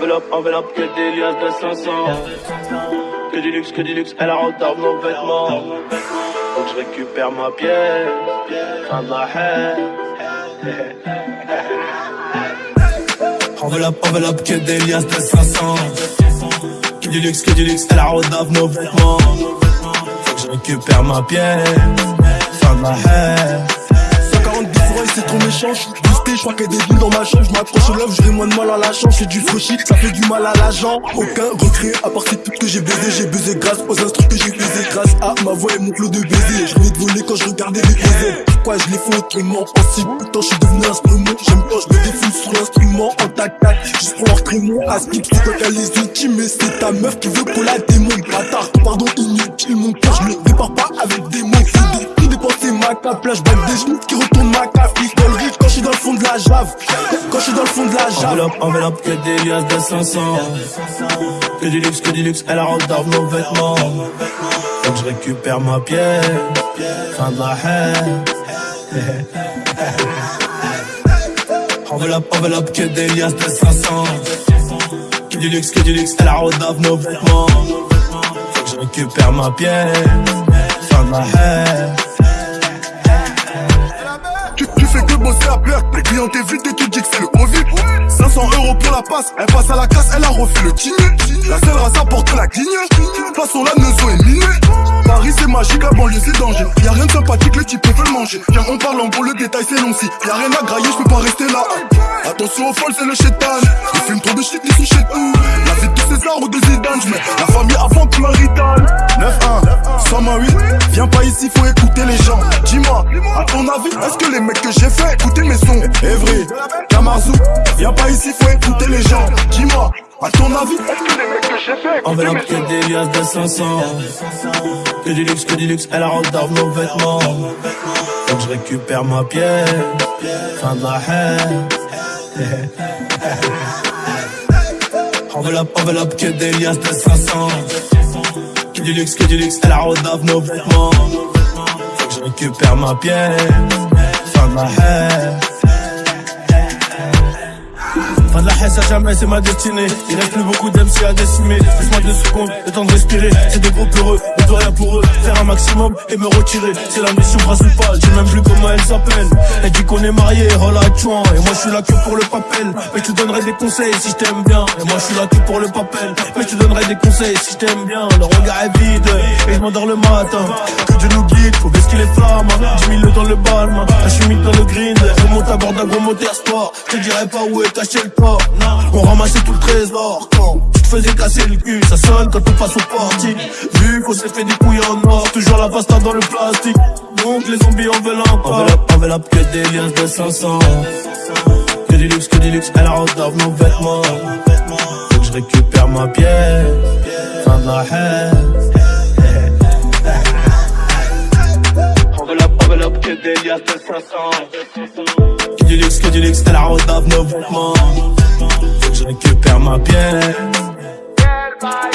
Enveloppe, enveloppe, que des liasses de 500 Que du luxe, que du luxe, elle retard nos vêtements Faut que je récupère ma pièce Fin de la haine. Enveloppe, enveloppe, que des liasses de 500 Que du luxe, que du luxe, elle retard nos vêtements Faut que je récupère ma pièce Fin de la haine c'est trop méchant, je boosté, je crois qu'il y a des villes dans ma chambre, je m'accroche au love, j'aurai moins de mal à la chance, c'est du fauchis, ça fait du mal à l'agent. Aucun regret, à part c'est tout que j'ai baisé, j'ai baisé grâce aux instruments que j'ai baisé, grâce à ma voix et mon flot de baiser. Je venais de voler quand je regardais les baiser. Pourquoi je les fais autrement? Si putain je suis devenu instrument, j'aime quand je me défoule sur l'instrument en tac tac, juste pour leur trémon, à skip, c'est quoi qu'à les outils, mais c'est ta meuf qui veut qu'on la démonte. Bâtard, pardon, inutile, mon cœur, je le répare pas avec des mots, tout dépenser ma cape, là je des genoux qui retournent ma Quand je suis dans le fond de la jave Enveloppe, enveloppe, que des liasses de 500 Que du luxe, que du luxe, elle retard nos vêtements Faut que je récupère ma pièce. Fin de la haine. Enveloppe, enveloppe, que des liasses de 500 Que du luxe, que du luxe, elle retard nos vêtements Faut que je récupère ma pièce. Fin de la haine Les clients t'évitent et tu dis que c'est le Covid. 500 euros pour la passe, elle passe à la casse, elle a refait le kiné. La seule race apporte la guigne. Passons la neuzo est minée. Paris c'est magique, la banlieue c'est danger. Y'a rien de sympathique, les types veulent manger. Viens, on parle en gros, le détail c'est long si. Y'a rien à grailler, je peux pas rester là. Attention aux folles, c'est le chétan. Ils fument trop de shit, ils sont chez tout. La vie de César ou de Zidane, j'mets la famille avant tout la ritane. 9-1, 108, viens pas ici, faut écouter les gens. Dis-moi, à ton avis, est-ce que les mecs que j'ai fait écouter mes sons Evry, Kamazou, viens pas ici, faut écouter les gens. Dis-moi, à ton avis, est-ce que les mecs que j'ai fait Enveloppe que des liasses de 500 Que du luxe, que du luxe, elle retard nos vêtements Faut que je récupère ma pièce Fin de la haine Enveloppe, enveloppe, que des liasses de 500 Que du luxe, que du luxe, elle retard nos vêtements Faut que je récupère ma pièce Fin de la haine Fin de la haine, ça jamais, c'est ma destinée. Il reste plus beaucoup d'MC à décimer. Laisse-moi deux secondes, le temps de respirer. C'est des gros peureux, on peut rien pour eux. Faire un maximum et me retirer. C'est la mission principale, j'ai même plus comment elle s'appelle. Elle dit qu'on est marié, chouan. Et moi je suis là que pour le papel. Mais je te donnerai des conseils si je t'aime bien. Et moi je suis là que pour le papel. Mais je te donnerai des conseils si je t'aime bien. Le regard est vide et je m'endors le matin. Que Dieu nous guide, faut baisser les flammes. 10 000 dans le balme, je suis mis dans le grind. Je monte à bord d'un gros moteur sport. Je te dirai pas où est caché le on ramassait tout le trésor quand tu faisais casser le cul. Ça sonne quand on passe au party. Vu qu'on s'est fait des couilles en or, toujours la pasta dans le plastique. Donc les zombies en veulent encore. Enveloppe, enveloppe, que des liens de 500. Que du luxe, que du luxe, elle retard nos vêtements. Faut que je récupère ma pièce. Fin de la haine. Que des de 500 du luxe, que du luxe, t'as la rodave nos vêtements Faut que je récupère ma pièce everybody.